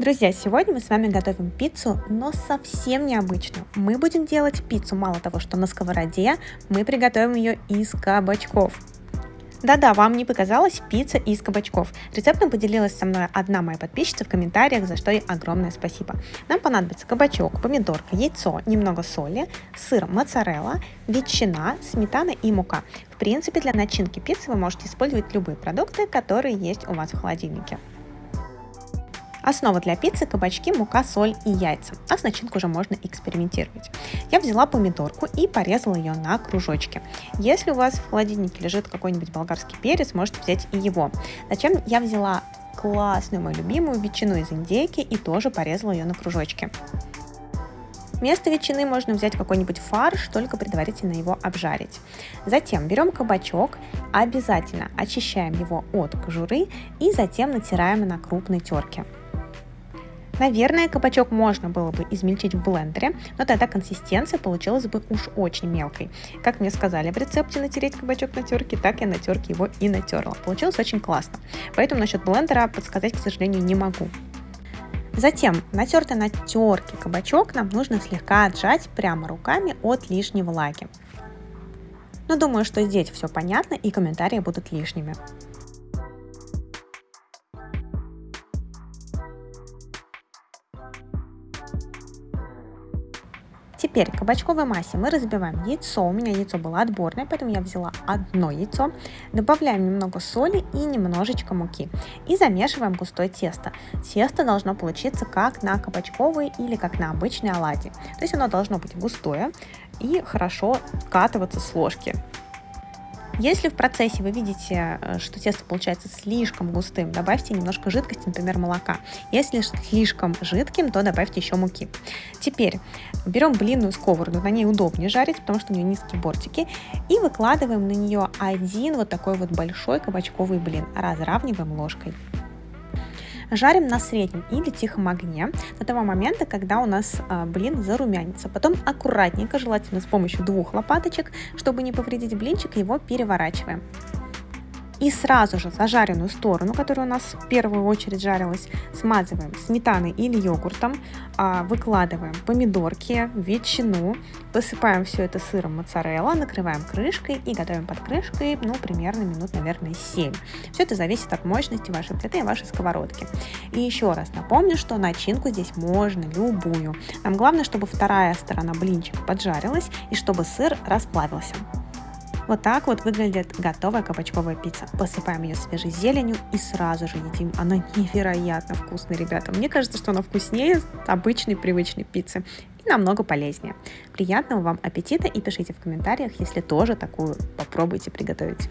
Друзья, сегодня мы с вами готовим пиццу, но совсем необычную. Мы будем делать пиццу мало того, что на сковороде, мы приготовим ее из кабачков. Да-да, вам не показалось пицца из кабачков. Рецептом поделилась со мной одна моя подписчица в комментариях, за что ей огромное спасибо. Нам понадобится кабачок, помидорка, яйцо, немного соли, сыр моцарелла, ветчина, сметана и мука. В принципе, для начинки пиццы вы можете использовать любые продукты, которые есть у вас в холодильнике. Основа для пиццы – кабачки, мука, соль и яйца, а с начинкой уже можно экспериментировать. Я взяла помидорку и порезала ее на кружочки. Если у вас в холодильнике лежит какой-нибудь болгарский перец, можете взять и его. Зачем я взяла классную мою любимую ветчину из индейки и тоже порезала ее на кружочки. Вместо ветчины можно взять какой-нибудь фарш, только предварительно его обжарить. Затем берем кабачок, обязательно очищаем его от кожуры и затем натираем на крупной терке. Наверное, кабачок можно было бы измельчить в блендере, но тогда консистенция получилась бы уж очень мелкой. Как мне сказали в рецепте натереть кабачок на терке, так я на терке его и натерла. Получилось очень классно. Поэтому насчет блендера подсказать, к сожалению, не могу. Затем натертый на терке кабачок нам нужно слегка отжать прямо руками от лишней влаги. Но думаю, что здесь все понятно и комментарии будут лишними. Теперь кабачковой массе мы разбиваем яйцо. У меня яйцо было отборное, поэтому я взяла одно яйцо. Добавляем немного соли и немножечко муки. И замешиваем густое тесто. Тесто должно получиться как на кабачковой или как на обычной оладьи. То есть оно должно быть густое и хорошо скатываться с ложки. Если в процессе вы видите, э, что тесто получается слишком густым, добавьте немножко жидкости, например, молока. Если слишком жидким, то добавьте еще муки. Теперь берем блинную сковороду, на ней удобнее жарить, потому что у нее низкие бортики, и выкладываем на нее один вот такой вот большой кабачковый блин, разравниваем ложкой. Жарим на среднем или тихом огне до того момента, когда у нас а, блин зарумянится. Потом аккуратненько, желательно с помощью двух лопаточек, чтобы не повредить блинчик, его переворачиваем. И сразу же зажаренную сторону, которая у нас в первую очередь жарилась, смазываем сметаной или йогуртом, а, выкладываем помидорки, ветчину, посыпаем все это сыром моцарелла, накрываем крышкой и готовим под крышкой, ну, примерно минут, наверное, 7. Все это зависит от мощности вашей плиты и вашей сковородки. И еще раз напомню, что начинку здесь можно любую. Нам главное, чтобы вторая сторона блинчика поджарилась и чтобы сыр расплавился. Вот так вот выглядит готовая кабачковая пицца. Посыпаем ее свежей зеленью и сразу же едим. Она невероятно вкусная, ребята. Мне кажется, что она вкуснее обычной привычной пиццы и намного полезнее. Приятного вам аппетита и пишите в комментариях, если тоже такую попробуйте приготовить.